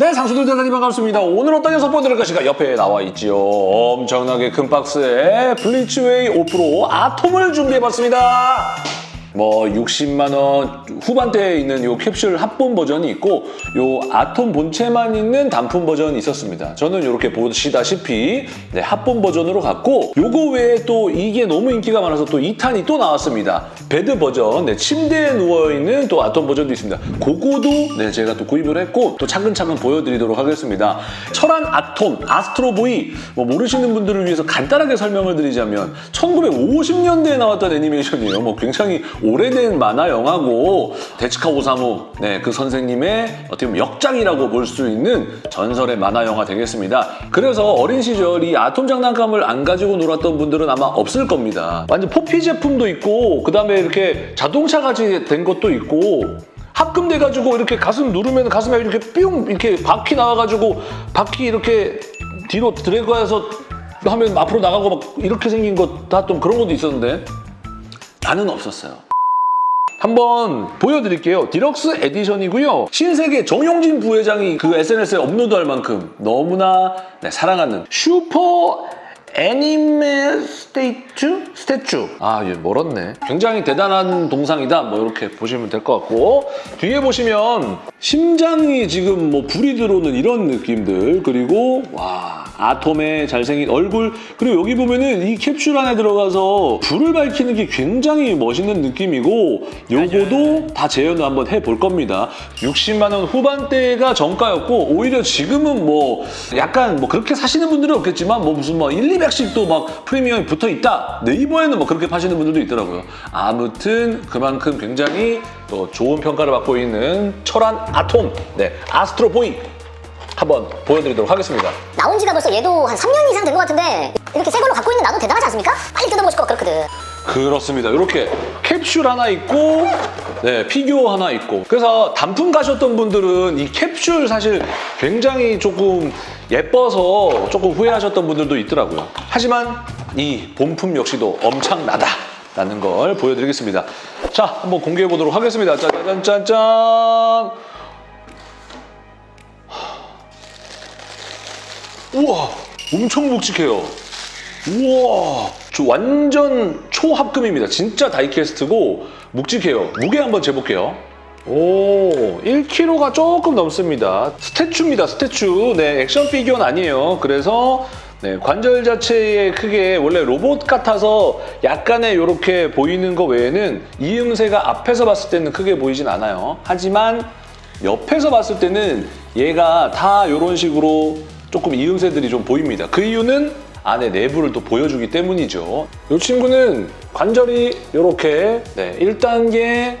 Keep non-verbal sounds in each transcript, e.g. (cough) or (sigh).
네, 상수들 대단히 반갑습니다. 오늘 어떤 녀석 보여드릴 것인가? 옆에 나와 있지요. 엄청나게 큰 박스에 블리츠웨이 5프로 아톰을 준비해봤습니다. 뭐 60만 원 후반대에 있는 요 캡슐 합본 버전이 있고 요 아톰 본체만 있는 단품 버전이 있었습니다. 저는 이렇게 보시다시피 네, 합본 버전으로 갔고 요거 외에 또 이게 너무 인기가 많아서 또 2탄이 또 나왔습니다. bed 버전, 네, 침대에 누워있는 또 아톰 버전도 있습니다. 그거도 네, 제가 또 구입을 했고 또 차근차근 보여드리도록 하겠습니다. 철안 아톰, 아스트로보이 뭐 모르시는 분들을 위해서 간단하게 설명을 드리자면 1950년대에 나왔던 애니메이션이에요. 뭐 굉장히 오래된 만화 영화고 데츠카 오사무 네, 그 선생님의 어떻게 보면 역장이라고 볼 수 있는 전설의 만화 영화 되겠습니다. 그래서 어린 시절 이 아톰 장난감을 안 가지고 놀았던 분들은 아마 없을 겁니다. 완전 포피 제품도 있고 그 다음에 이렇게 자동차 같이 된 것도 있고 합금돼가지고 이렇게 가슴 누르면 가슴에 이렇게 뿅 이렇게 바퀴 나와가지고 바퀴 이렇게 뒤로 드래그해서 하면 앞으로 나가고 막 이렇게 생긴 것 다 좀 그런 것도 있었는데 나는 없었어요. 한번 보여드릴게요. deluxe edition이고요. 신세계 정용진 부회장이 그 SNS에 업로드할 만큼 너무나 네, 사랑하는 super anime statue? statue. 아, 얘 멀었네. 굉장히 대단한 동상이다. 뭐 이렇게 보시면 될 것 같고 뒤에 보시면 심장이 지금 뭐 불이 들어오는 이런 느낌들 그리고 와 아톰의 잘생긴 얼굴 그리고 여기 보면은 이 캡슐 안에 들어가서 불을 밝히는 게 굉장히 멋있는 느낌이고 요거도 다 재현을 한번 해볼 겁니다. 60만 원 후반대가 정가였고 오히려 지금은 뭐 약간 뭐 그렇게 사시는 분들은 없겠지만 뭐 무슨 뭐 1, 200씩 또 막 프리미엄이 붙어 있다. 네이버에는 뭐 그렇게 파시는 분들도 있더라고요. 아무튼 그만큼 굉장히 또 좋은 평가를 받고 있는 철안 아톰, 네 아스트로보이 한번 보여드리도록 하겠습니다. 나온 지가 벌써 얘도 한 3년 이상 된 것 같은데 이렇게 새 걸로 갖고 있는 나도 대단하지 않습니까? 빨리 뜯어보고 싶고 그렇거든 그렇습니다. 이렇게 캡슐 하나 있고 네, 피규어 하나 있고 그래서 단품 가셨던 분들은 이 캡슐 사실 굉장히 조금 예뻐서 조금 후회하셨던 분들도 있더라고요. 하지만 이 본품 역시도 엄청나다 라는 걸 보여드리겠습니다. 자, 한번 공개해 보도록 하겠습니다. 짜잔짠짠! 우와, 엄청 묵직해요. 우와, 저 완전 초합금입니다. 진짜 다이캐스트고 묵직해요. 무게 한번 재볼게요. 오, 1kg가 조금 넘습니다. 스태츄입니다, 스태츄. 네, 액션 피규어는 아니에요. 그래서 네, 관절 자체의 크게 원래 로봇 같아서 약간의 이렇게 보이는 거 외에는 이음새가 앞에서 봤을 때는 크게 보이진 않아요. 하지만 옆에서 봤을 때는 얘가 다 이런 식으로 조금 이음새들이 좀 보입니다. 그 이유는 안에 내부를 또 보여주기 때문이죠. 이 친구는 관절이 이렇게 네, 1단계,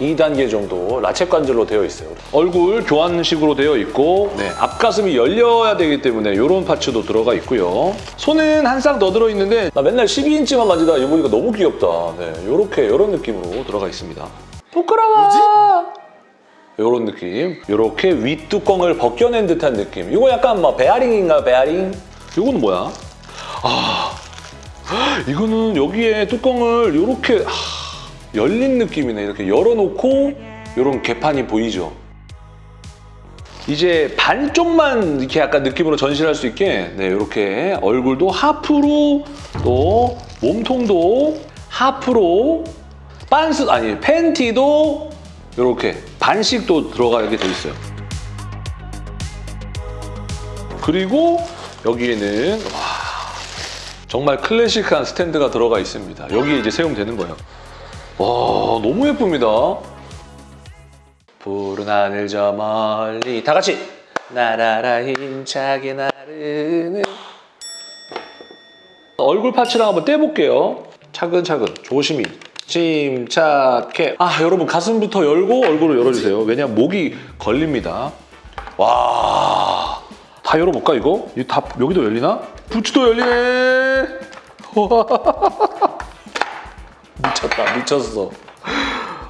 2단계 정도 라쳇 관절로 되어 있어요. 얼굴 교환식으로 되어 있고 네, 앞가슴이 열려야 되기 때문에 이런 파츠도 들어가 있고요. 손은 한 쌍 더 들어있는데 나 맨날 12인치만 만지다 이거 보니까 너무 귀엽다. 네, 이렇게 이런 느낌으로 들어가 있습니다. 부끄러워! 이런 느낌. 이렇게 윗뚜껑을 벗겨낸 듯한 느낌. 이거 약간 뭐 베어링인가 베어링? 이거는 뭐야? 아, 이거는 여기에 뚜껑을 이렇게 열린 느낌이네. 이렇게 열어놓고 이런 개판이 보이죠? 이제 반쪽만 이렇게 약간 느낌으로 전시할 수 있게 네, 이렇게 얼굴도 하프로 또 몸통도 하프로 빤스 아니 팬티도 이렇게 반씩도 들어가게 돼 있어요. 그리고 여기에는 와, 정말 클래식한 스탠드가 들어가 있습니다. 여기에 이제 세우면 되는 거예요. 와 너무 예쁩니다. 푸른 하늘 저 멀리 다 같이 나라라 힘차게 나르는 얼굴 파츠랑 한번 떼볼게요. 차근차근 조심히 침착해. 아 여러분 가슴부터 열고 얼굴을 열어주세요. 왜냐면 목이 걸립니다. 와. 다 열어볼까 이거? 이 다 여기도 열리나? 부츠도 열리네. (laughs) 미쳤다 미쳤어.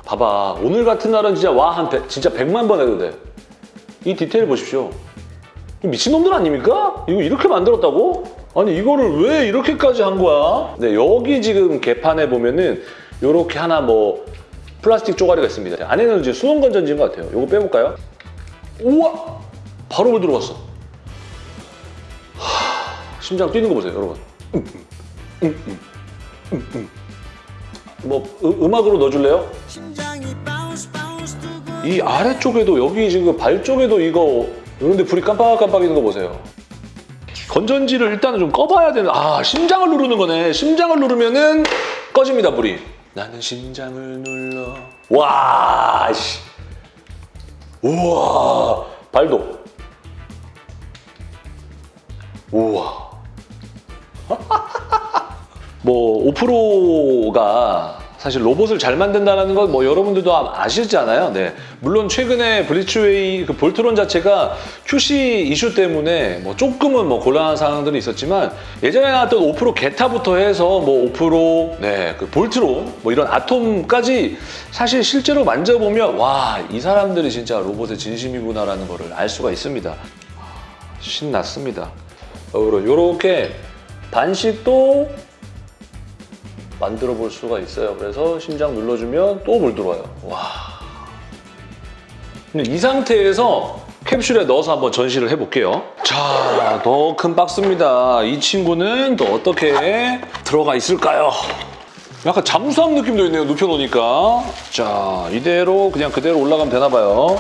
봐봐 오늘 같은 날은 진짜 와 한 진짜 100만 번 해도 돼. 이 디테일 보십시오. 이 미친놈들 아닙니까? 이거 이렇게 만들었다고? 아니 이거를 왜 이렇게까지 한 거야? 네 여기 지금 개판에 보면은 이렇게 하나 뭐 플라스틱 쪼가리가 있습니다. 안에는 이제 수동 건전지인 것 같아요. 이거 빼볼까요? 우와! 바로 물 들어갔어. 하, 심장 뛰는 거 보세요, 여러분. 음, 음, 음, 음, 음. 뭐 음, 음악으로 넣어줄래요? 이 아래쪽에도 여기 지금 발 쪽에도 이거 이런데 불이 깜빡깜빡이는 거 보세요. 건전지를 일단은 좀 꺼봐야 되는. 아 심장을 누르는 거네. 심장을 누르면은 꺼집니다 불이. 나는 심장을 눌러. 와 씨. 우와 발도. 우와. (laughs) 뭐 오프로가 사실 로봇을 잘 만든다는 건 뭐 여러분들도 아- 아시잖아요. 네. 물론 최근에 블리츠웨이 그 볼트론 자체가 QC 이슈 때문에 뭐 조금은 뭐 곤란한 상황들이 있었지만 예전에 나왔던 오프로 게타부터 해서 뭐 오프로 네, 그 볼트론 뭐 이런 아톰까지 사실 실제로 만져보면 와, 이 사람들이 진짜 로봇의 진심이구나라는 거를 알 수가 있습니다. 신났습니다. 이렇게 반씩도 만들어 볼 수가 있어요. 그래서 심장 눌러주면 또 물 들어와요. 와. 근데 이 상태에서 캡슐에 넣어서 한번 전시를 해볼게요. 자, 더 큰 박스입니다. 이 친구는 또 어떻게 들어가 있을까요? 약간 잠수함 느낌도 있네요. 눕혀놓으니까. 자, 이대로 그냥 그대로 올라가면 되나 봐요.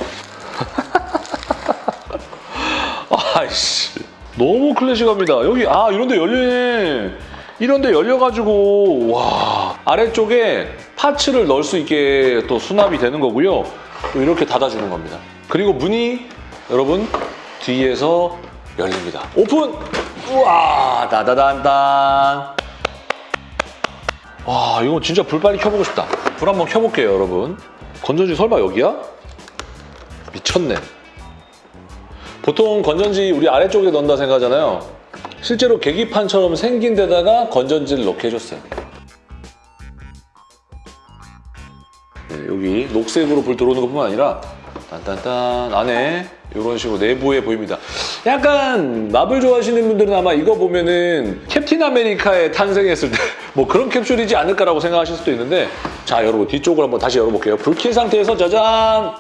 (laughs) 아이씨. 너무 클래식합니다. 여기, 아, 이런 데 열리네. 이런 데 열려가지고, 와. 아래쪽에 파츠를 넣을 수 있게 또 수납이 되는 거고요. 또 이렇게 닫아주는 겁니다. 그리고 문이 여러분 뒤에서 열립니다. 오픈! 우와! 다다단단. 와, 이거 진짜 불 빨리 켜보고 싶다. 불 한번 켜볼게요, 여러분. 건전지 설마 여기야? 미쳤네. 보통 건전지 우리 아래쪽에 넣는다 생각하잖아요. 실제로 계기판처럼 생긴 데다가 건전지를 넣게 해줬어요. 네, 여기 녹색으로 불 들어오는 것뿐만 아니라 딴딴딴 안에 이런 식으로 내부에 보입니다. 약간 마블 좋아하시는 분들은 아마 이거 보면은 캡틴 아메리카에 탄생했을 때 (laughs) 뭐 그런 캡슐이지 않을까라고 생각하실 수도 있는데 자 여러분 뒤쪽을 한번 다시 열어볼게요. 불 킨 상태에서 짜잔 아,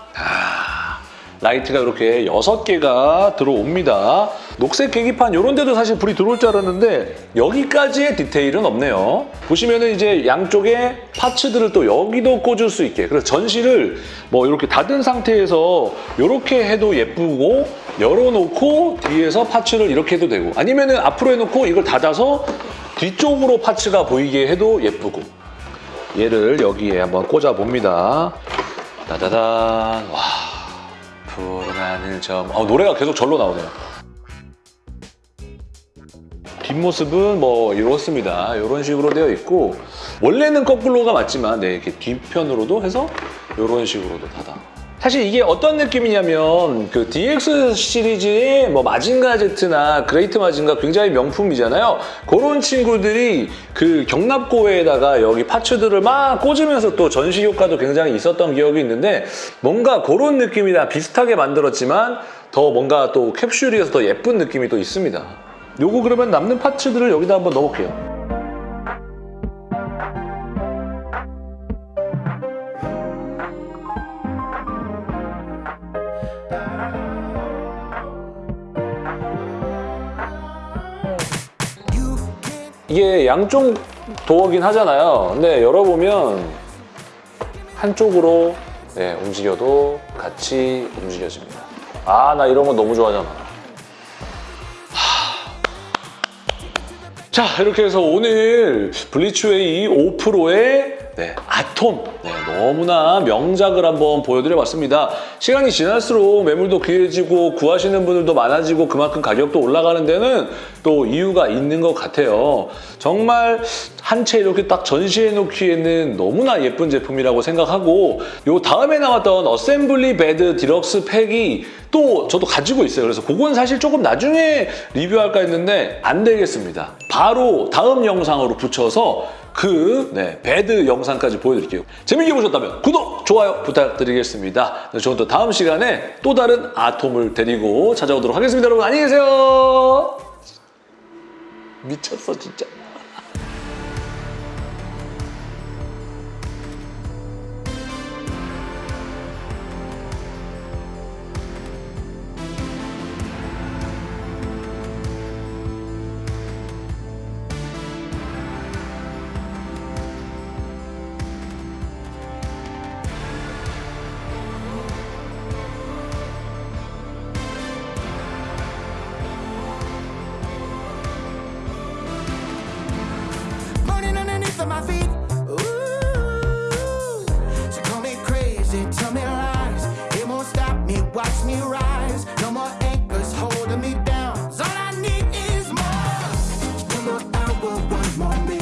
라이트가 이렇게 6개가 들어옵니다. 녹색 계기판 이런 데도 사실 불이 들어올 줄 알았는데 여기까지의 디테일은 없네요. 보시면은 이제 양쪽에 parts들을 또 여기도 꽂을 수 있게 그래서 전시를 뭐 이렇게 닫은 상태에서 이렇게 해도 예쁘고 열어놓고 뒤에서 파츠를 이렇게 해도 되고 아니면 은 앞으로 해놓고 이걸 닫아서 뒤쪽으로 파츠가 보이게 해도 예쁘고 얘를 여기에 한번 꽂아 봅니다. 따다단 와 하늘 점. 아, 노래가 계속 절로 나오네요. 뒷모습은 뭐 이렇습니다. 이런 식으로 되어 있고 원래는 거꾸로가 맞지만 네, 이렇게 뒤편으로도 해서 이런 식으로도 닫아. 사실 이게 어떤 느낌이냐면 그 DX 시리즈의 뭐 마징가 제트나 그레이트 마징가 굉장히 명품이잖아요. 그런 친구들이 그 격납고에다가 여기 parts들을 막 꽂으면서 또 전시 효과도 굉장히 있었던 기억이 있는데 뭔가 그런 느낌이랑 비슷하게 만들었지만 더 뭔가 또 캡슐이어서 더 예쁜 느낌이 또 있습니다. 요거 그러면 남는 파츠들을 여기다 한번 넣어볼게요. 양쪽 도어긴 하잖아요. 근데 열어보면 한쪽으로 네, 움직여도 같이 움직여집니다. 아, 나 이런 거 너무 좋아하잖아. 자 이렇게 해서 오늘 블리츠웨이 5%의 네, 아톰 네, 너무나 명작을 한번 보여드려봤습니다. 시간이 지날수록 매물도 귀해지고 구하시는 분들도 많아지고 그만큼 가격도 올라가는 데는 또 이유가 있는 것 같아요. 정말 한 채 이렇게 딱 전시해 놓기에는 너무나 예쁜 제품이라고 생각하고 요 다음에 나왔던 assembly bad deluxe pack이 또 저도 가지고 있어요. 그래서 그건 사실 조금 나중에 리뷰할까 했는데 안 되겠습니다. 바로 다음 영상으로 붙여서 그 네, bad 영상까지 보여드릴게요. 재밌게 보셨다면 구독, 좋아요 부탁드리겠습니다. 네, 저는 또 다음 시간에 또 다른 아톰을 데리고 찾아오도록 하겠습니다. 여러분 안녕히 계세요. 미쳤어 진짜. feet.